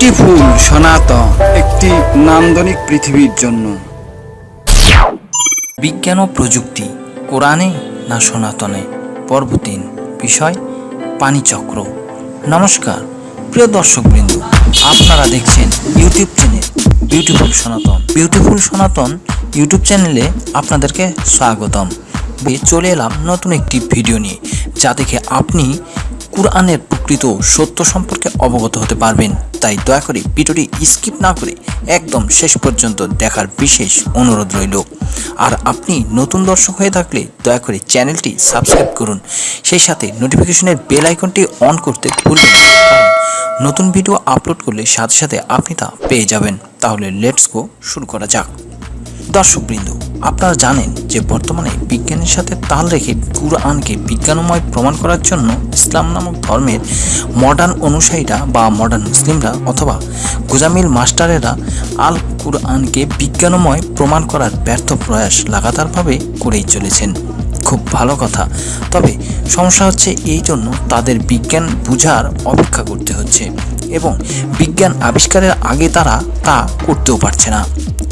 Beautiful সনাতন, একটি নান্দনিক পৃথিবীর জন্য। বিজ্ঞান ও প্রযুক্তি, কোরআনে না সনাতনে? পর্ব তিন বিষয়, পানিচক্র। নমস্কার, প্রিয় দর্শকবৃন্দ, আপনারা দেখছেন YouTube channel beautiful Sanatan beautiful Sanatan YouTube চ্যানেলে আপনাদেরকে স্বাগতম। চলে এলাম নতুন একটি ভিডিও নিয়ে, যা দেখে আপনি কোরআনের প্রকৃত সত্য সম্পর্কে অবগত হতে পারবেন। তাই দয়া করে ভিডিওটি স্কিপ না করে একদম শেষ পর্যন্ত দেখার বিশেষ অনুরোধ রইল। আর আপনি নতুন দর্শক হয়ে থাকলে দয়া করে চ্যানেলটি সাবস্ক্রাইব করুন। সেই সাথে নোটিফিকেশনের বেল আইকনটি অন করতে ভুলবেন নতুন ভিডিও আপলোড করলে সাথে সাথে আপনি তা পেয়ে যাবেন। তাহলে লেটস গো শুরু করা যাক। দর্শকবৃন্দ, আপনারা জানেন যে বর্তমানে বিজ্ঞানের সাথে তাল রেখে কুরআনকে বিজ্ঞানময় প্রমাণ করার জন্য ইসলাম নামক ধর্মের মডার্ন অনুসারীরা বা মডার্ন মুসলিমরা অথবা গুজামিল মাস্টারেরা আল কুরআনকে বিজ্ঞানময় প্রমাণ করার ব্যর্থ প্রয়াস লাগাতারভাবে করেই চলেছেন। খুব ভালো কথা। তবে সমস্যা হচ্ছে এই জন্য তাদের বিজ্ঞান বুঝার অপেক্ষা করতে হচ্ছে এবং বিজ্ঞান আবিষ্কারের আগে তারা তা করতেও পারছে না।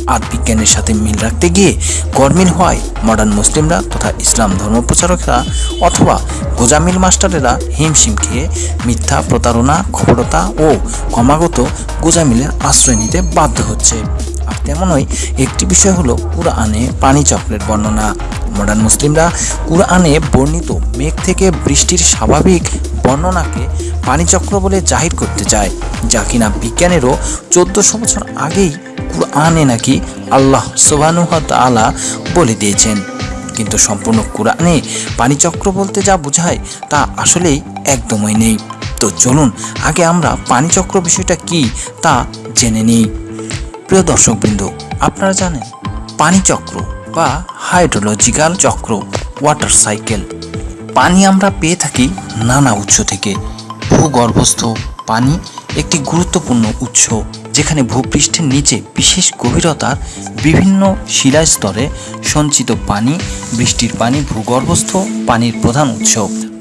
আর বিজ্ঞানের সাথে মিল রাখতে গিয়ে গরমিল হয় মডার্ন মুসলিমরা তথা ইসলাম ধর্মপ্রচারকরা অথবা গোজামিল মাস্টারেরা হিমশিম খেয়ে মিথ্যা প্রতারণা খবরতা ও ক্রমাগত গোজামিলের আশ্রয় নিতে বাধ্য হচ্ছে। আর তেমনই একটি বিষয় হলো কুরআনে পানিচক্রের বর্ণনা। মডার্ন মুসলিমরা কুরআনে বর্ণিত মেঘ থেকে বৃষ্টির স্বাভাবিক বর্ণনাকে পানিচক্র বলে জাহির করতে চায়, যা কিনা বিজ্ঞানেরও চোদ্দশো বছর আগেই কুরআনে নাকি আল্লাহ সোবানুহ তালা বলে দিয়েছেন। কিন্তু সম্পূর্ণ কোরআনে পানিচক্র বলতে যা বোঝায় তা আসলেই একদমই নেই। তো চলুন, আগে আমরা পানিচক্র বিষয়টা কি তা জেনে নিই। প্রিয় দর্শকবৃন্দ, আপনারা জানেন পানিচক্র বা হাইড্রোলজিক্যাল চক্র, ওয়াটার সাইকেল। পানি আমরা পেয়ে থাকি নানা উৎস থেকে। ভূগর্ভস্থ পানি একটি গুরুত্বপূর্ণ উৎস। যেখানে ভূপৃষ্ঠের নিচে বিশেষ গভীরতার বিভিন্ন শিলাস্তরে সঞ্চিত পানি, বৃষ্টির পানি, ভূগর্ভস্থ পানির প্রধান উৎস।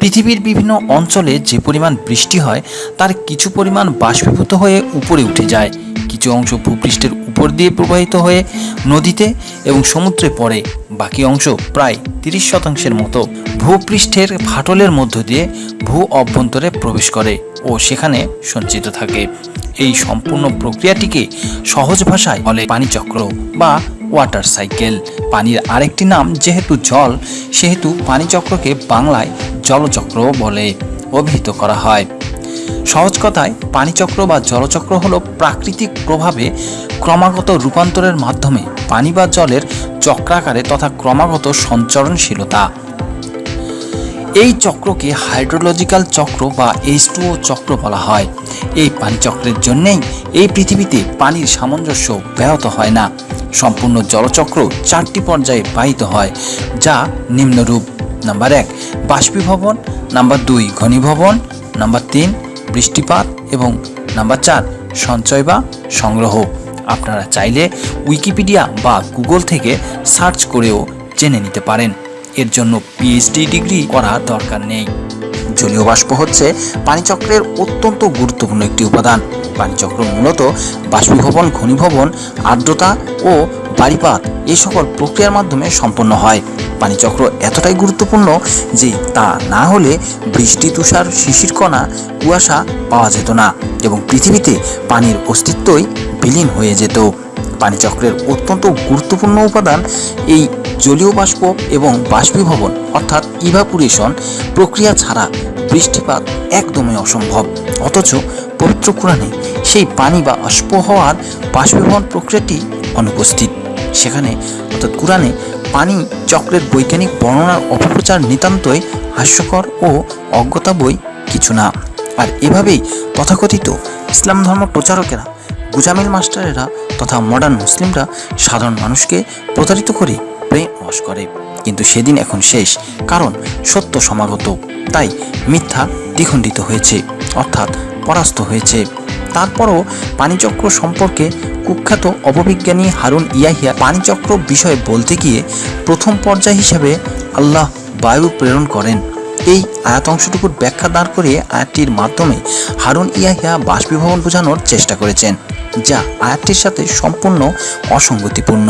পৃথিবীর বিভিন্ন অঞ্চলে যে পরিমাণ বৃষ্টি হয়, তার কিছু পরিমাণ বাষ্পীভূত হয়ে উপরে উঠে যায়। কিছু অংশ ভূপৃষ্ঠের উপর দিয়ে প্রবাহিত হয়ে নদীতে এবং সমুদ্রে পড়ে। বাকি অংশ প্রায় তিরিশ শতাংশের মতো ভূপৃষ্ঠের ফাটলের মধ্য দিয়ে ভূ অভ্যন্তরে প্রবেশ করে ও সেখানে সঞ্চিত থাকে। এই সম্পূর্ণ প্রক্রিয়াটিকে সহজ ভাষায় বলে পানিচক্র বা ওয়াটার সাইকেল পানির আরেকটি নাম যেহেতু জল, সেহেতু পানিচক্রকে বাংলায় জলচক্র বলে অভিহিত করা হয়। সহজ কথায় পানিচক্র বা জলচক্র হলো প্রাকৃতিক প্রভাবে ক্রমাগত রূপান্তরের মাধ্যমে পানি বা জলের চক্রাকারে তথা ক্রমাগত সঞ্চরণশীলতা। এই চক্রকে হাইড্রোলজিক্যাল চক্র বা এইচ চক্র বলা হয়। এই পানিচক্রের জন্যেই এই পৃথিবীতে পানির সামঞ্জস্য ব্যাহত হয় না। সম্পূর্ণ জলচক্র চারটি পর্যায়ে বাহিত হয়, যা নিম্নরূপ। নাম্বার এক, বাষ্পীভবন। নাম্বার দুই, ঘনীভবন। নাম্বার তিন, বৃষ্টিপাত। এবং নাম্বার চার, সঞ্চয় বা সংগ্রহ। আপনারা চাইলে উইকিপিডিয়া বা গুগল থেকে সার্চ করেও জেনে নিতে পারেন। এর জন্য পিএইচডি ডিগ্রি করা দরকার নেই। জলীয় বাষ্প হচ্ছে পানিচক্রের অত্যন্ত গুরুত্বপূর্ণ একটি উপাদান। পানিচক্র মূলত বাষ্পীভবন, ঘনীভবন, আর্দ্রতা ও বাড়িপাত এই সকল প্রক্রিয়ার মাধ্যমে সম্পন্ন হয়। পানিচক্র এতটাই গুরুত্বপূর্ণ যে তা না হলে বৃষ্টি, তুষার, শিশির কণা, কুয়াশা পাওয়া যেত না এবং পৃথিবীতে পানির অস্তিত্বই বিলীন হয়ে যেত। পানিচক্রের অত্যন্ত গুরুত্বপূর্ণ উপাদান এই জলীয় বাষ্প এবং বাষ্পীভবন অর্থাৎ ইভাপুরেশন প্রক্রিয়া ছাড়া বৃষ্টিপাত একদমই অসম্ভব। অথচ পবিত্র কোরআনে সেই পানি বা অস্প হওয়ার বাষ্পীভবন প্রক্রিয়াটি অনুপস্থিত। সেখানে অর্থাৎ কোরআনে পানি চক্রের বৈজ্ঞানিক বর্ণনার অপপ্রচার নিতান্তই হাস্যকর ও অজ্ঞতা বই কিছু না। আর এভাবেই তথাকথিত ইসলাম ধর্ম প্রচারকেরা, গুজামিল মাস্টারেরা তথা মডার্ন মুসলিমরা সাধারণ মানুষকে প্রতারিত করে প্রেম বশ করে। কিন্তু সেদিন এখন শেষ, কারণ সত্য সমাগত। তাই মিথ্যা দ্বিখণ্ডিত হয়েছে, অর্থাৎ পরাস্ত হয়েছে। তারপরও পানিচক্র সম্পর্কে কুখ্যাত অপবিজ্ঞানী হারুন ইয়াহিয়া পানিচক্র বিষয়ে বলতে গিয়ে প্রথম পর্যায় হিসাবে আল্লাহ বায়ু প্রেরণ করেন। এই আয়াত অংশটুকুর ব্যাখ্যা দাঁড় করিয়ে আয়াতটির মাধ্যমে হারুন ইয়াহিয়া বাষ্পীভবন বোঝানোর চেষ্টা করেছেন, যা আয়াতটির সাথে সম্পূর্ণ অসঙ্গতিপূর্ণ।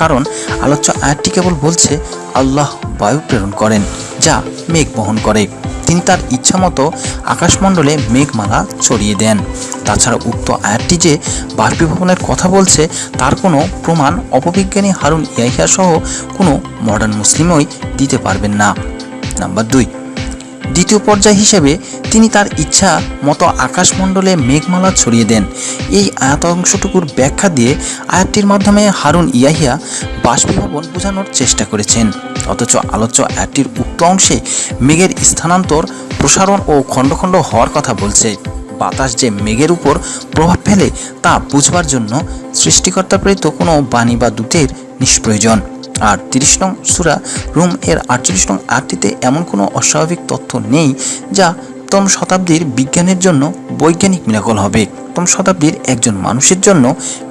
কারণ আলোচ্য আয়াতটি কেবল বলছে আল্লাহ বায়ু প্রেরণ করেন, যা মেঘ বহন করে। তিনি তার ইচ্ছামতো আকাশমণ্ডলে মেঘমালা ছড়িয়ে দেন। তাছাড়া উক্ত আয়ারটি যে বাষ্পীভবনের কথা বলছে, তার কোনো প্রমাণ অপবিজ্ঞানী হারুন ইয়াহিয়া সহ কোনো মডার্ন মুসলিমই দিতে পারবেন না। নাম্বার দুই দ্বিতীয় পর্যায় হিসেবে তিনি তার ইচ্ছা মতো আকাশমণ্ডলে মেঘমালা ছড়িয়ে দেন। এই আয়াত অংশটুকুর ব্যাখ্যা দিয়ে আয়াতটির মাধ্যমে হারুন ইয়াহিয়া বাষ্পীভবন বোঝানোর চেষ্টা করেছেন। অথচ আলোচ্য আয়াতটির উক্ত অংশে মেঘের স্থানান্তর, প্রসারণ ও খণ্ড খণ্ড হওয়ার কথা বলছে। বাতাস যে মেঘের উপর প্রভাব ফেলে তা বুঝবার জন্য সৃষ্টিকর্তা প্রেরিত কোনো বাণী বা দূতের নিষ্প্রয়োজন। আর তিরিশ নং সুরা রুম এর আটচল্লিশ নং আটটিতে এমন কোনো অস্বাভাবিক তথ্য নেই যা প্রথম শতাব্দীর বিজ্ঞানের জন্য বৈজ্ঞানিক মিরাকল হবে। প্রথম শতাব্দীর একজন মানুষের জন্য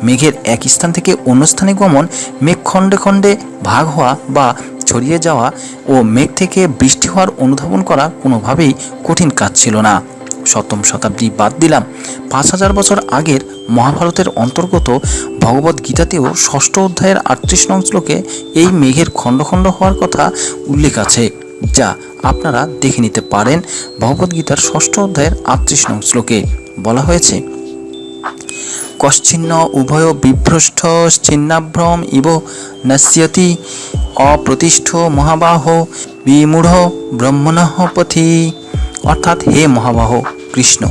মেঘের এক স্থান থেকে অন্য স্থানে গমন, মেঘ খণ্ডে খণ্ডে ভাগ হওয়া বা ছড়িয়ে যাওয়া ও মেঘ থেকে বৃষ্টি হওয়ার অনুধাবন করা কোনোভাবেই কঠিন কাজ ছিল না। সপ্তম শতাব্দী বাদ দিলাম। পাঁচ হাজার বছর আগের মহাভারতের অন্তর্গত ভগবত গীতাতেও ষষ্ঠ অধ্যায়ের আটত্রিশ নং শ্লোকে এই মেঘের খণ্ড খণ্ড হওয়ার কথা উল্লেখ আছে, যা আপনারা দেখে নিতে পারেন ভগবদ্গীতার ষষ্ঠ অধ্যায়ের আটত্রিশ নং শ্লোকে। বলা হয়েছে, কশ্চিন্ন উভয় বিভ্রষ্ট ছিন্নাভ্রম ইব নশ্যতি অপ্রতিষ্ঠ মহাবাহ বিমূঢ় ব্রহ্মণঃ পথি। অর্থাৎ হে মহাবাহ কৃষ্ণ,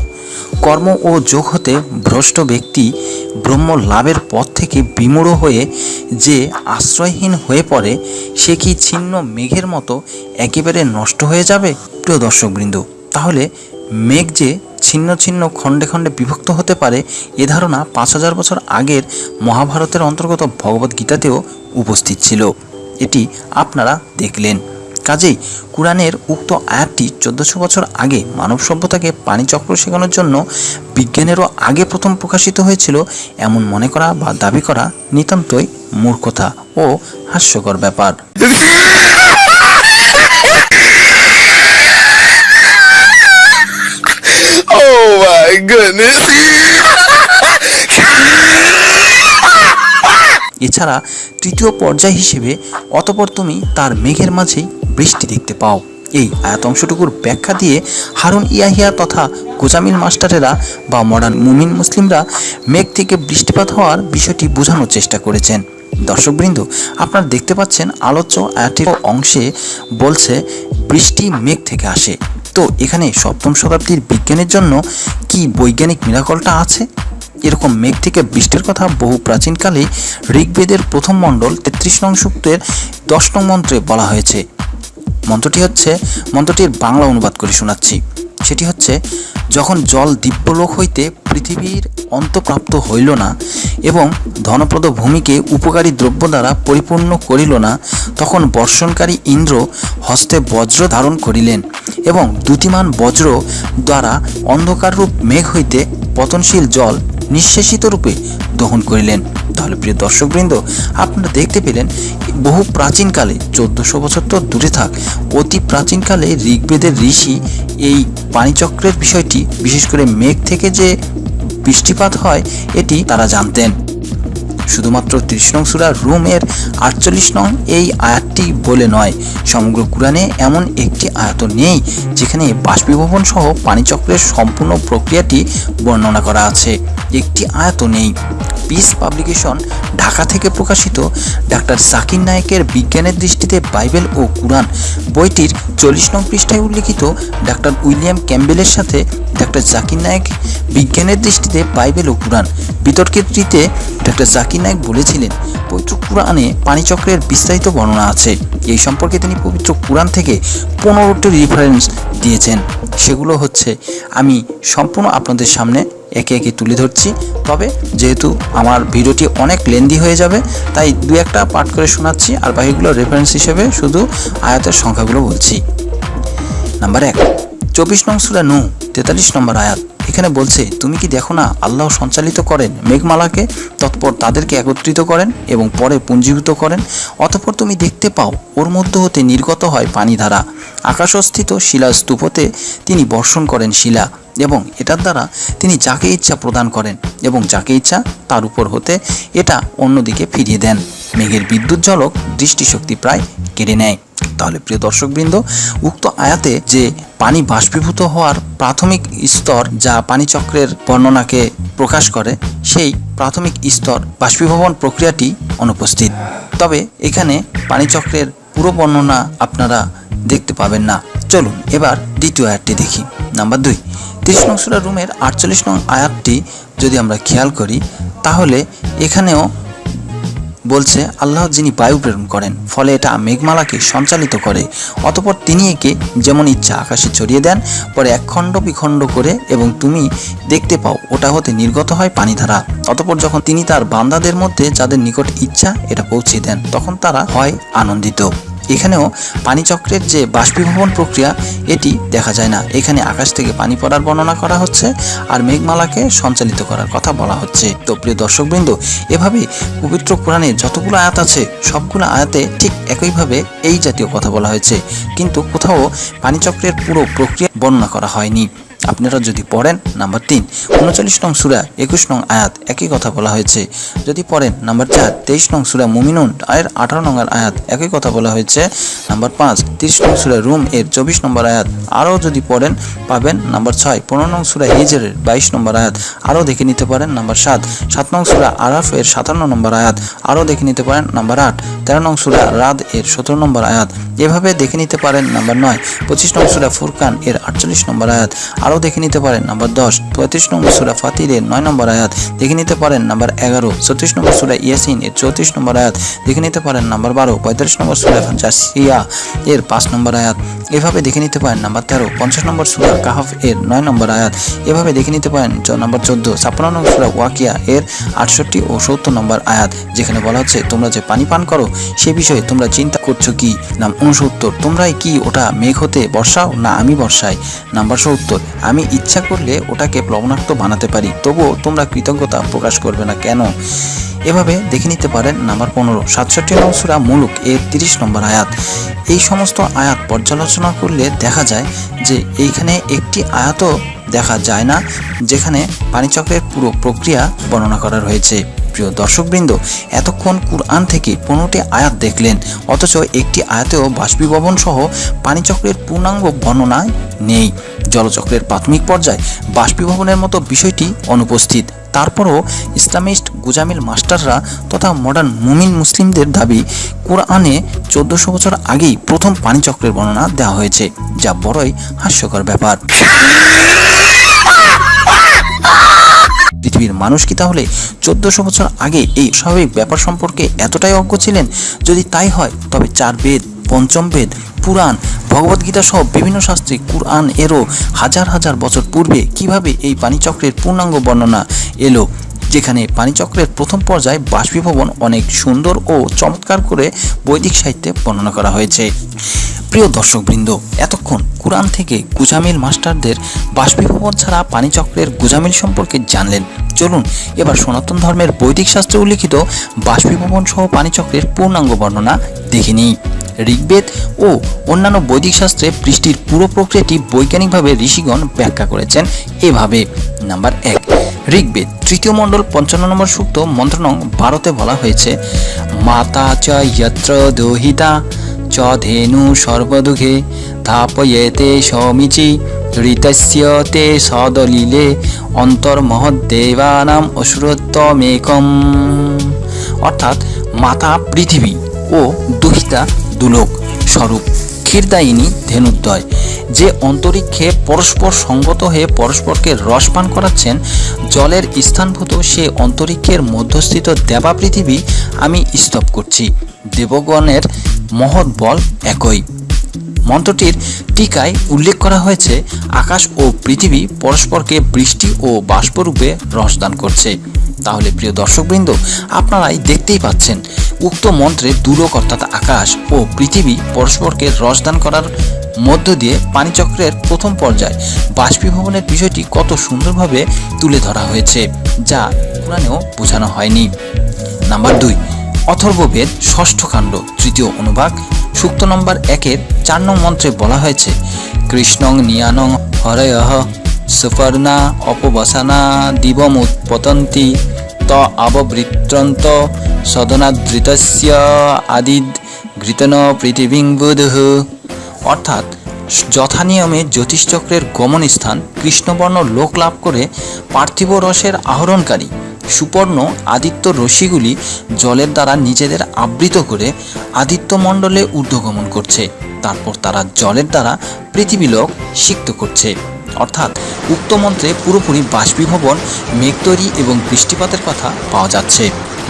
কর্ম ও যোগ হতে ভ্রষ্ট ব্যক্তি ব্রহ্ম লাভের পথ থেকে বিমূঢ় হয়ে যে আশ্রয়হীন হয়ে পড়ে, সে কি ছিন্ন মেঘের মতো একেবারে নষ্ট হয়ে যাবে? প্রিয় দর্শকবৃন্দ, তাহলে মেঘ যে ছিন্ন ছিন্ন খণ্ডে খণ্ডে বিভক্ত হতে পারে, এ ধারণা পাঁচ হাজার বছর আগের মহাভারতের অন্তর্গত ভগবদ্গীতাতেও উপস্থিত ছিল। এটি আপনারা দেখলেন। কাজেই কোরআনের উক্ত আয়াতটি চোদ্দশো বছর আগে মানব সভ্যতাকে পানিচক্র শেখানোর জন্য বিজ্ঞানেরও আগে প্রথম প্রকাশিত হয়েছিল এমন মনে করা বা দাবি করা নিতান্তই মূর্খতা ও হাস্যকর ব্যাপার Oh. এছাড়া তৃতীয় পর্যায় হিসেবে অতপর তুমি তার মেঘের মাঝেই বৃষ্টি দেখতে পাও। এই আয়াত অংশটুকুর ব্যাখ্যা দিয়ে হারুন ইয়াহিয়া তথা গোজামিল মাস্টারেরা বা মডার্ন মুমিন মুসলিমরা মেঘ থেকে বৃষ্টিপাত হওয়ার বিষয়টি বোঝানোর চেষ্টা করেছেন। দর্শকবৃন্দ, আপনারা দেখতে পাচ্ছেন আলোচ্য আয়াতের অংশে বলছে, বৃষ্টি মেঘ থেকে আসে। তো এখানে সপ্তম শতাব্দীর বিজ্ঞানের জন্য কি বৈজ্ঞানিক মিরাকলটা আছে? এরকম মেঘ থেকে বৃষ্টির কথা বহু প্রাচীনকালে ঋগ্বেদের প্রথম মণ্ডল তেত্রিশ নং সূক্তের দশ নং মন্ত্রে বলা হয়েছে। মন্ত্রটি হচ্ছে, মন্ত্রটির বাংলা অনুবাদ করে শোনাচ্ছি। সেটি হচ্ছে, যখন জল দিব্যলোক হইতে পৃথিবীর অন্তপ্রাপ্ত হইল না এবং ধনপ্রদ ভূমিকে উপকারী দ্রব্য দ্বারা পরিপূর্ণ করিল না, তখন বর্ষণকারী ইন্দ্র হস্তে বজ্র ধারণ করিলেন এবং দুটিমান বজ্র দ্বারা অন্ধকাররূপ মেঘ হইতে পতনশীল জল নিঃশেষিত রূপে দহন করিলেন। তাহলে প্রিয় দর্শকবৃন্দ, আপনারা দেখতে পেলেন, বহু প্রাচীনকালে, চোদ্দশো বছর তো দূরে থাক, অতি প্রাচীনকালে ঋগ্বেদের ঋষি এই পানিচক্রের বিষয়টি, বিশেষ করে মেঘ থেকে যে বৃষ্টিপাত হয়, এটি তারা জানতেন। শুধুমাত্র ত্রিশ নং সুরা রুমের আটচল্লিশ নং এই আয়াতটি বলে নয়। সমগ্র কোরআনে এমন একটি আয়াত নেই, যেখানে বাষ্পীভবন সহ পানিচক্রের সম্পূর্ণ প্রক্রিয়াটি বর্ণনা করা আছে। একটি আয়াত নেই। পিস পাবলিকেশন ঢাকা থেকে প্রকাশিত ডাক্তার সাকির নায়েকের বিজ্ঞানের দৃষ্টিতে বাইবেল ও কোরআন বইটির চল্লিশ নং পৃষ্ঠায় উল্লিখিত ডাক্তার উইলিয়াম ক্যাম্বেলের সাথে ডাক্তার জাকির নায়ক বিজ্ঞানের দৃষ্টিতে বাইবেল ও কোরআন। বিতর্কিতটিতে ডাক্তার জাকির নায়েক বলেছিলেন, পবিত্র কোরআনে পানিচক্রের বিস্তারিত বর্ণনা আছে। এই সম্পর্কে তিনি পবিত্র কোরআন থেকে পনেরোটি রেফারেন্স দিয়েছেন। সেগুলো হচ্ছে, আমি সম্পূর্ণ আপনাদের সামনে একে একে তুলে ধরছি, তবে যেহেতু আমার ভিডিওটি অনেক লেন্দি হয়ে যাবে, তাই দু একটা পাঠ করে শোনাচ্ছি, আর বাকিগুলো রেফারেন্স হিসেবে শুধু আয়াতের সংখ্যাগুলো বলছি। নাম্বার এক, চব্বিশ নং সুরা নু তেতাল্লিশ নম্বর আয়াত। এখানে বলছে, তুমি কি দেখো না, আল্লাহ সঞ্চালিত করেন মেঘমালাকে, তৎপর তাদেরকে একত্রিত করেন এবং পরে পুঞ্জীভূত করেন, অতঃপর তুমি দেখতে পাও, ওর মধ্য হতে নির্গত হয় পানিধারা। আকাশস্থিত শিলা স্তূপতে তিনি বর্ষণ করেন শিলা। এবং এটার দ্বারা তিনি যাকে ইচ্ছা প্রদান করেন এবং যাকে ইচ্ছা তার উপর হতে এটা অন্যদিকে ফিরিয়ে দেন। মেঘের বিদ্যুৎ ঝলক দৃষ্টিশক্তি প্রায় কেড়ে নেয়। তাহলে প্রিয় দর্শকবৃন্দ, উক্ত আয়াতে যে পানি বাষ্পীভূত হওয়ার প্রাথমিক স্তর যা পানিচক্রের বর্ণনাকে প্রকাশ করে, সেই প্রাথমিক স্তর বাষ্পীভবন প্রক্রিয়াটি অনুপস্থিত। তবে এখানে পানিচক্রের পুরো বর্ণনা আপনারা দেখতে পাবেন না। চলুন এবার দ্বিতীয় আয়াতটি দেখি। নাম্বার দুই। তিরিশ নং রুমের আটচল্লিশ নং আয়াতটি যদি আমরা খেয়াল করি, তাহলে এখানেও বলছে, আল্লাহ যিনি বায়ু প্রেরণ করেন, ফলে এটা মেঘমালাকে সঞ্চালিত করে। অতপর তিনি একে যেমন ইচ্ছা আকাশে ছড়িয়ে দেন, পরে এক খণ্ড বিখণ্ড করে এবং তুমি দেখতে পাও, ওটা হতে নির্গত হয় পানিধারা অতপর যখন তিনি তার বান্দাদের মধ্যে যাদের নিকট ইচ্ছা, এটা পৌঁছে দেন, তখন তারা হয় আনন্দিত। এখানেও পানিচক্রের যে বাষ্পীভবন প্রক্রিয়া, এটি দেখা যায় না। এখানে আকাশ থেকে পানি পড়ার বর্ণনা করা হচ্ছে আর মেঘমালাকে সঞ্চালিত করার কথা বলা হচ্ছে। তো প্রিয় দর্শকবৃন্দ, এভাবে পবিত্র কোরআনে যতগুলো আয়াত আছে, সবগুলো আয়াতে ঠিক একইভাবে এই জাতীয় কথা বলা হয়েছে। কিন্তু কোথাও পানিচক্রের পুরো প্রক্রিয়া বর্ণনা করা হয়নি। আপনারা যদি পড়েন, নাম্বার তিন, উনচল্লিশ নং সুরা, একুশ নং আয়াত, একই কথা বলা হয়েছে। যদি পড়েন, নাম্বার চার, তেইশ নং সুরা মুমিনুন, এর আঠারো নম্বর আয়াত, একই কথা বলা হয়েছে। নাম্বার পাঁচ, তিরিশ নং সুরা রুম, এর চব্বিশ নম্বর আয়াত, আরও যদি পড়েন, পাবেন। নাম্বার ছয়, পনেরো নং সুরা হিজরের, বাইশ নম্বর আয়াত, আরও দেখে নিতে পারেন। নাম্বার সাত সাত নং সুরা আরাফ, এর সাতান্ন নম্বর আয়াত, আরও দেখে নিতে পারেন। নাম্বার আট, তেরো নং সুরা রাদ, এর সতেরো নম্বর আয়াত, এভাবে দেখে নিতে পারেন। নাম্বার নয়, পঁচিশ নং সুরা ফুরকান, এর আটচল্লিশ নম্বর আয়াত আরও দেখে নিতে পারেন। নাম্বার দশ পঁয়ত্রিশ নম্বর সুরা ফাতিরের নয় নম্বর আয়াত, দেখে নিতে পারেন। নাম্বার এগারো ছত্রিশ নম্বর সুরা ইয়াসিন এর চৌত্রিশ নম্বর আয়াত, দেখে নিতে পারেন। নাম্বার বারো, পঁয়তাল্লিশ নম্বর সুরা জাসিয়া এর পাঁচ নম্বর আয়াত, এভাবে দেখে নিতে পারেন। নাম্বার তেরো, পঞ্চাশ নম্বর সুরা কাহাফ এর নয় নম্বর আয়াত, এভাবে দেখে নিতে পারেন। নাম্বার চোদ্দ, ছাপ্পান্ন নম্বর সুরা ওয়াকিয়া এর আটষট্টি ও সত্তর নম্বর আয়াত, যেখানে বলা হচ্ছে, তোমরা যে পানি পান করো, সে বিষয়ে তোমরা চিন্তা করছ কি? নাম উনসত্তর তোমরাই কি ওটা মেঘ হতে বর্ষাও না আমি বর্ষাই? নাম্বার সত্তর আমি ইচ্ছা করলে ওটাকে প্লবনাক্ত বানাতে পারি, তবুও তোমরা কৃতজ্ঞতা প্রকাশ করবে না কেন? এভাবে দেখে নিতে পারেন নাম্বার পনেরো, সাতষট্টি নম্বর সুরা মুলুক এর তিরিশ নম্বর আয়াত। এই সমস্ত আয়াত পর্যালোচনা করলে দেখা যায় যে এইখানে একটি আয়াতও দেখা যায় না, যেখানে পানিচক্রের পুরো প্রক্রিয়া বর্ণনা করা রয়েছে। প্রিয় দর্শকবৃন্দ, এতক্ষণ কুরআন থেকে পনেরোটি আয়াত দেখলেন, অথচ একটি আয়াতেও বাষ্পীভবন সহ পানিচক্রের পূর্ণাঙ্গ বর্ণনা নেই। জলচক্রের প্রাথমিক পর্যায়ে বাষ্পীভবনের মতো বিষয়টি অনুপস্থিত। তারপরও ইসলামিস্ট গুজামিল মাস্টাররা তথা মডার্ন মুমিন মুসলিমদের দাবি, কোরআনে চোদ্দশো বছর আগেই প্রথম পানিচক্রের বর্ণনা দেওয়া হয়েছে, যা বড়ই হাস্যকর ব্যাপার। পৃথিবীর মানুষ কি তাহলে চোদ্দশো বছর আগে এই স্বাভাবিক ব্যাপার সম্পর্কে এতটাই অজ্ঞ ছিলেন? যদি তাই হয়, তবে চার বেদ, পঞ্চম বেদ, পুরাণ ভগবদ্গীতা সহ বিভিন্ন শাস্ত্রে কুরআন এরও হাজার হাজার বছর পূর্বে কীভাবে এই পানিচক্রের পূর্ণাঙ্গ বর্ণনা এলো? যেখানে পানিচক্রের প্রথম পর্যায়ে বাষ্পীভবন অনেক সুন্দর ও চমৎকার করে বৈদিক সাহিত্যে বর্ণনা করা হয়েছে। প্রিয় দর্শকবৃন্দ, এতক্ষণ কোরআন থেকে গুজামিল মাস্টারদের বাষ্পীভবন ছাড়া পানিচক্রের গুজামিল সম্পর্কে জানলেন। চলুন, এবার সনাতন ধর্মের বৈদিক শাস্ত্রে উল্লিখিত বাষ্পীভবন সহ পানিচক্রের পূর্ণাঙ্গ বর্ণনা দেখে নিই। ঋগ্বেদ ও অন্যান্য বৈদিক শাস্ত্রে বৃষ্টির পুরো প্রক্রিয়াটি বৈজ্ঞানিকভাবে ঋষিগণ ব্যাখ্যা করেছেন এভাবে। নাম্বার এক ঋগ্বেদ, তৃতীয় মণ্ডল, পঞ্চান্ন নম্বর সূক্ত মন্ত্র নং ভারতে বলা হয়েছে, মাতা চ যত্র দোহিতা, চ ধেনু সর্বদুঘে ধাপয়েতে সমিচি, ঋতস্য তে সদলিলে, অন্তর্মহদ্দেবানাম অসুরত্বমেকম অর্থাৎ মাতা পৃথিবী ও দুহিতা দুলোক স্বরূপ। ক্ষীরদায়িনী ধেনুদ্বয় যে অন্তরীক্ষে পরস্পর সঙ্গত হয়ে পরস্পরকে রসপান করাচ্ছেন, জলের স্থানভূত সে অন্তরীক্ষের মধ্যস্থিত দেবা পৃথিবী আমি স্তব করছি। দেবগণের মহৎ বল একই। মন্ত্রটির টিকায় উল্লেখ করা হয়েছে, আকাশ ও পৃথিবী পরস্পরকে বৃষ্টি ও বাষ্পরূপে রসদান করছে। তাহলে প্রিয় দর্শকবৃন্দ, আপনারাই দেখতেই পাচ্ছেন, উক্ত মন্ত্রে দুলোক অর্থাৎ আকাশ ও পৃথিবী পরস্পরকে রসদান করার মধ্য দিয়ে পানিচক্রের প্রথম পর্যায় বাষ্পীভবনের বিষয়টি কত সুন্দরভাবে তুলে ধরা হয়েছে, যা পুরাণেও বোঝানো হয়নি। নাম্বার দুই, অথর্ববেদ ষষ্ঠ কাণ্ড, তৃতীয় অনুভাগ সূক্ত নম্বর একের চার নং মন্ত্রে বলা হয়েছে, কৃষ্ণং নিয়ানং হরয় সুপর্ণা অপবসানা দিবমুৎপতন্তি ত আববৃত্রন্ত সদনাদৃতস্য আদিদ ঘৃতন পৃথিবীং বুধুঃ। অর্থাৎ যথানিয়মে জ্যোতিষচক্রের গমন স্থান কৃষ্ণবর্ণ লোক লাভ করে পার্থিব রসের আহরণকারী সুপর্ণ আদিত্য রশিগুলি জলের দ্বারা নিজেদের আবৃত করে আদিত্যমণ্ডলে ঊর্ধ্বগমন করছে। তারপর তারা জলের দ্বারা পৃথিবীলোক সিক্ত করছে। অর্থাৎ উক্ত মন্ত্রে পুরোপুরি বাষ্পীভবন, মেঘ তৈরি এবং বৃষ্টিপাতের কথা পাওয়া যাচ্ছে।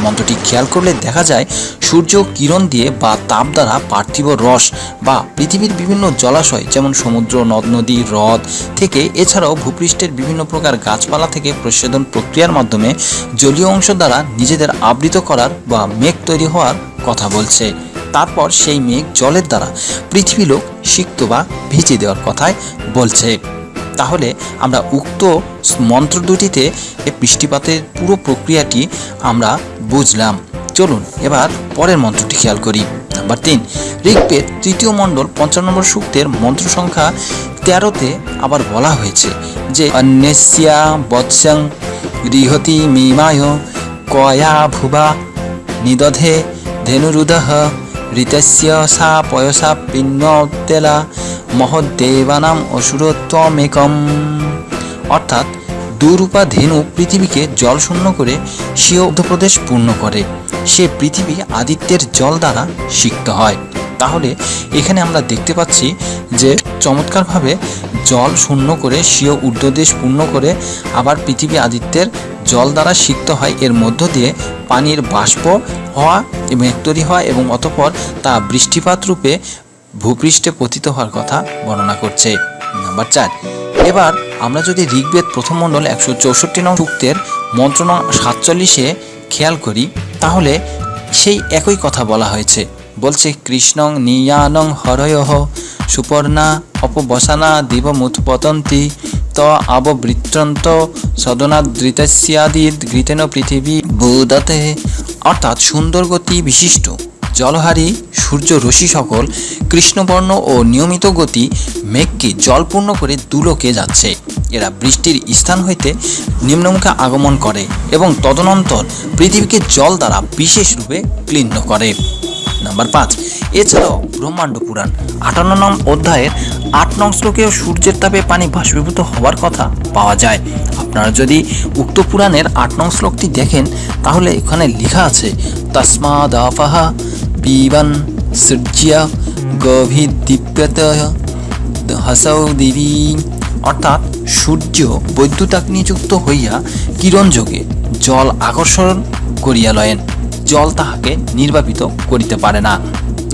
মন্ত্রটি খেয়াল করলে দেখা যায়, সূর্য কিরণ দিয়ে বা তাপ দ্বারা পার্থিব রস বা পৃথিবীর বিভিন্ন জলাশয় যেমন সমুদ্র, নদ, নদী, হ্রদ থেকে, এছাড়াও ভূপৃষ্ঠের বিভিন্ন প্রকার গাছপালা থেকে প্রচ্ছেদন প্রক্রিয়ার মাধ্যমে জলীয় অংশ দ্বারা নিজেদের আবৃত করার বা মেঘ তৈরি হওয়ার কথা বলছে। তারপর সেই মেঘ জলের দ্বারা পৃথিবী লোক সিক্ত বা ভিজিয়ে দেওয়ার কথাই বলছে। তাহলে আমরা উক্ত মন্ত্র দুটিতে বৃষ্টিপাতের পুরো প্রক্রিয়াটি আমরা বুঝলাম। চলুন এবার পরের মন্ত্রটি খেয়াল করি। নাম্বার তিন, ঋগ্বেদ তৃতীয় মণ্ডল পঞ্চান্ন নম্বর সূক্তের মন্ত্র সংখ্যা তেরোতে আবার বলা হয়েছে যে অন্যস্যা বৎসং গৃহতি মিমায়, কয়া ভুবা নিদধে ধেনুরুদহ। ঋতস্য সা পয়সা পিন্নতেলা মহদ্দেবানাম অসুরত্বমেকম অর্থাৎ দুরূপা ধেনু পৃথিবীকে জল শূন্য করে স্বীয় মধ্যপ্রদেশ পূর্ণ করে সে পৃথিবী আদিত্যের জল দ্বারা সিক্ত হয় তাহলে এখানে আমরা দেখতে পাচ্ছি যে চমৎকারভাবে জল শূন্য করে স্বীয় ঊর্ধ্বদেশ পূর্ণ করে আবার পৃথিবী আদিত্যের জল দ্বারা সিক্ত হয়। এর মধ্য দিয়ে পানির বাষ্প হওয়া এবং তৈরি হওয়া এবং অতপর তা বৃষ্টিপাত রূপে ভূপৃষ্ঠে পতিত হওয়ার কথা বর্ণনা করছে। নাম্বার চার। এবার আমরা যদি ঋগ্বেদ প্রথম মণ্ডল একশো চৌষট্টি নং সূক্তের মন্ত্রণা সাতচল্লিশে খেয়াল করি, তাহলে সেই একই কথা বলা হয়েছে। বলছে, কৃষ্ণং নিয়ানং হরয়হ সুপর্ণা অপবসানা দিব দিবমুৎপতন্তি ত আববৃত্রন্ত সদনাদৃতস্যাদিদ ঘৃতেন পৃথিবী বুদতে। অর্থাৎ সুন্দর গতি বিশিষ্ট, জলহারী, সূর্য রশ্মি সকল কৃষ্ণবর্ণ ও নিয়মিত গতি মেঘকে জলপূর্ণ করে দুলোকে যাচ্ছে। এরা বৃষ্টির স্থান হইতে নিম্নমুখে আগমন করে এবং তদনন্তর পৃথিবীকে জল দ্বারা বিশেষ রূপে ক্লিন্ন করে। নাম্বার পাঁচ। এছাড়াও ব্রহ্মাণ্ড পুরাণ, আটান্ন নং অধ্যায়ের আট নং শ্লোকেও সূর্যের তাপে পানি বাষ্পীভূত হওয়ার কথা পাওয়া যায়। আপনারা যদি উক্ত পুরাণের আট নং শ্লোকটি দেখেন, তাহলে এখানে লেখা আছে তস্মাদ আপাহা পিবান সূর্যা গভীদীপ্যত হাসাও দেবী। অর্থাৎ সূর্য বৈদ্যুতাগ্নিযুক্ত হইয়া কিরণযোগে জল আকর্ষণ করিয়া লয়েন। জল তাহাকে নির্বাপিত করিতে পারে না।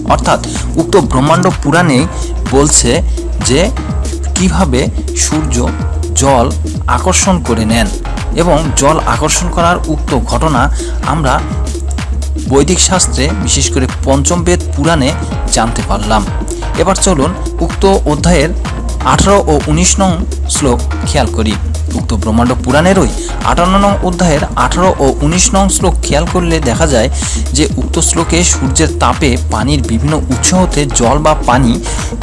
অর্থাৎ উক্ত ব্রহ্মাণ্ড পুরাণে বলছে যে, কীভাবে সূর্য জল আকর্ষণ করে নেন এবং জল আকর্ষণ করার উক্ত ঘটনা আমরা বৈদিক শাস্ত্রে, বিশেষ করে পঞ্চম বেদ পুরাণে জানতে পারলাম। এবার চলুন উক্ত অধ্যায়ের আঠারো ও উনিশ নং শ্লোক খেয়াল করি। উক্ত ব্রহ্মাণ্ড পুরাণেরই আটান্ন নং অধ্যায়ের আঠারো ও উনিশ নং শ্লোক খেয়াল করলে দেখা যায় যে উক্ত শ্লোকে সূর্যের তাপে পানির বিভিন্ন উৎস হতে জল বা পানি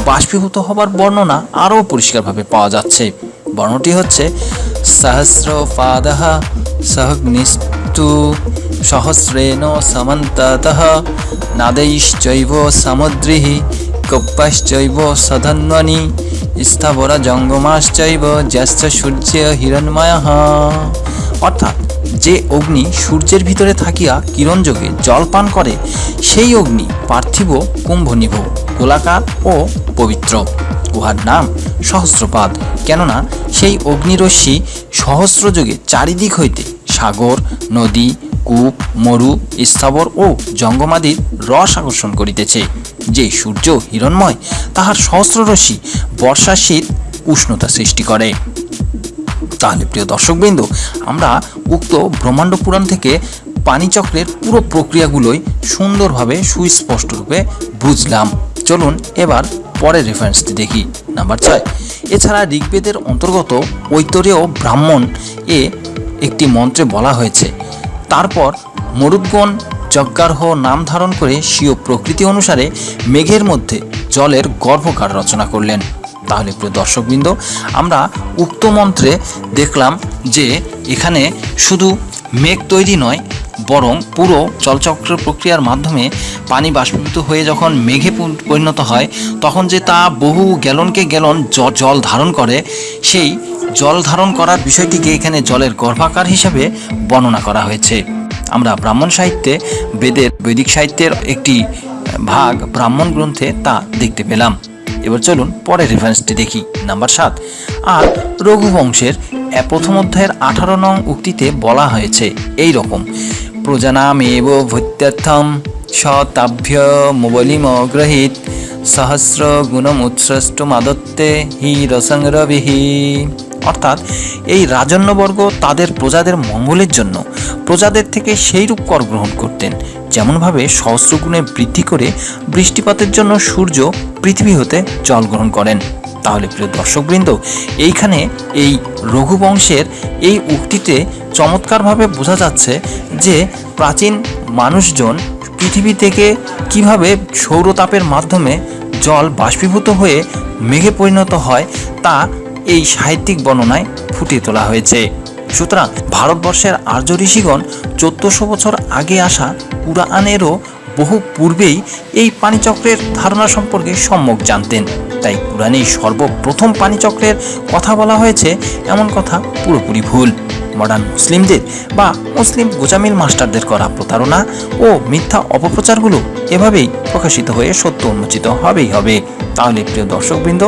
বাষ্পীভূত হবার বর্ণনা আরও পরিষ্কারভাবে পাওয়া যাচ্ছে। বর্ণটি হচ্ছে সহস্র পাদহ সহগ্নিস্তু সহস্রেণ সমন্তত নাদৈশ্চৈব সামুদ্রিহি কপ্পাশ্চৈব সধন্বনি স্থাবর জঙ্গমাশ্চৈব জ্যেষ্ঠ সূর্য হিরণময়। অর্থাৎ, যে অগ্নি সূর্যের ভিতরে থাকিয়া কিরণযোগে জল পান করে, সেই অগ্নি পার্থিব, কুম্ভনিভ, গোলাকার ও পবিত্র। উহার নাম সহস্রপাদ, কেননা সেই অগ্নিরশ্মি সহস্রযোগে চারিদিক হইতে সাগর, নদী, কূপ, মরু, স্থাবর ও জঙ্গমাদির রস আকর্ষণ করিতেছে। যে সূর্য হিরণময়, তাহার সহস্র রশ্মি বর্ষা শীত উষ্ণতা সৃষ্টি করে। তাহলে প্রিয় দর্শকবৃন্দ, আমরা উক্ত ব্রহ্মাণ্ড পুরাণ থেকে পানিচক্রের পুরো প্রক্রিয়াগুলোই সুন্দরভাবে সুস্পষ্ট রূপে বুঝলাম। চলুন এবার পরের রেফারেন্সটি দেখি। নাম্বার ছয়, এছাড়া ঋগ্বেদের অন্তর্গত ঐতরেয় ব্রাহ্মণ এ একটি মন্ত্রে বলা হয়েছে, তারপর মরুদ্গণ যজ্ঞার্হ নাম ধারণ করে স্বীয় প্রকৃতি অনুসারে মেঘের মধ্যে জলের গর্ভকার রচনা করলেন। তাহলে প্রিয় দর্শকবৃন্দ, আমরা উক্ত মন্ত্রে দেখলাম যে এখানে শুধু মেঘ তৈরি নয়, বরং পুরো জলচক্র প্রক্রিয়ার মাধ্যমে পানি বাষ্পীভূত হয়ে যখন মেঘে পরিণত হয়, তখন যে তা বহু গ্যালনকে গ্যালন জল ধারণ করে, সেই জল ধারণ করার বিষয়টিকে এখানে জলের গর্ভাকার হিসাবে বর্ণনা করা হয়েছে। আমরা ব্রাহ্মণ সাহিত্যে বেদের বৈদিক সাহিত্যের একটি ভাগ ব্রাহ্মণ গ্রন্থে তা দেখতে পেলাম। এবার চলুন পরের রেফারেন্সটি দেখি নাম্বার সাত। আর রঘুবংশের প্রথম অধ্যায়ের আঠারো নং উক্তিতে বলা হয়েছে এই রকম প্রজানামেব ভূত্যার্থম শতাভ্য মোবলিম গ্রহীত সহস্র গুণমুৎসৃষ্ট মাদত্তে হি রসংরবিহি অর্থাৎ এই রাজন্যবর্গ তাদের প্রজাদের মঙ্গলের জন্য প্রজাদের থেকে সেই রূপ কর গ্রহণ করতেন, যেমনভাবে সহস্রগুণে বৃদ্ধি করে বৃষ্টিপাতের জন্য সূর্য পৃথিবী হতে জল গ্রহণ করেন। তাহলে প্রিয় দর্শকবৃন্দ, এইখানে এই রঘুবংশের এই উক্তিতে চমৎকারভাবে বোঝা যাচ্ছে যে প্রাচীন মানুষজন পৃথিবী থেকে কীভাবে সৌরতাপের মাধ্যমে জল বাষ্পীভূত হয়ে মেঘে পরিণত হয় তা এই সাহিত্যিক বর্ণনায় ফুটিয়ে তোলা হয়েছে। সুতরাং ভারতবর্ষের আর্য ঋষিগণ চোদ্দশো বছর আগে আসা কুরআনেরও বহু পূর্বেই এই পানিচক্রের ধারণা সম্পর্কে সম্যক জানতেন। তাই কুরআনে সর্বপ্রথম পানিচক্রের কথা বলা হয়েছে, এমন কথা পুরোপুরি ভুল। মডার্ন মুসলিমদের বা মুসলিম গোজামিল মাস্টারদের করা প্রতারণা ও মিথ্যা অপপ্রচারগুলো এভাবেই প্রকাশিত হয়ে সত্য উন্মোচিত হবেই হবে। তাহলে প্রিয় দর্শকবৃন্দ,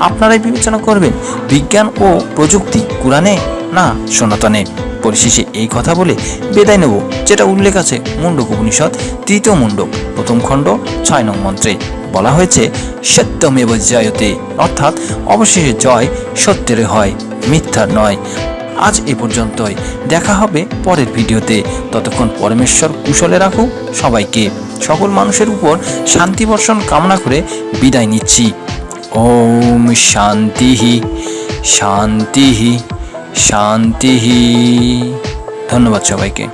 আপনারাই বিবেচনা করবেন, বিজ্ঞান ও প্রযুক্তি কোরআনে না সনাতনে? পরিশেষে এই কথা বলে বেদায় নেব, যেটা উল্লেখ আছে মুন্ডক উপনিষদ, তৃতীয় মুন্ডক, প্রথম খণ্ড, ছয় নং মন্ত্রে। বলা হয়েছে, সত্যমেব জয়তে, অর্থাৎ অবশেষে জয় সত্যের হয়, মিথ্যার নয়। আজ এ পর্যন্তই। দেখা হবে পরের ভিডিওতে। ততক্ষণ পরমেশ্বর কুশলে রাখুক সবাইকে। সকল মানুষের উপর শান্তি বর্ষণ কামনা করে বিদায় নিচ্ছি। ওম শান্তি শান্তি শান্তি ধন্যবাদ সবাইকে।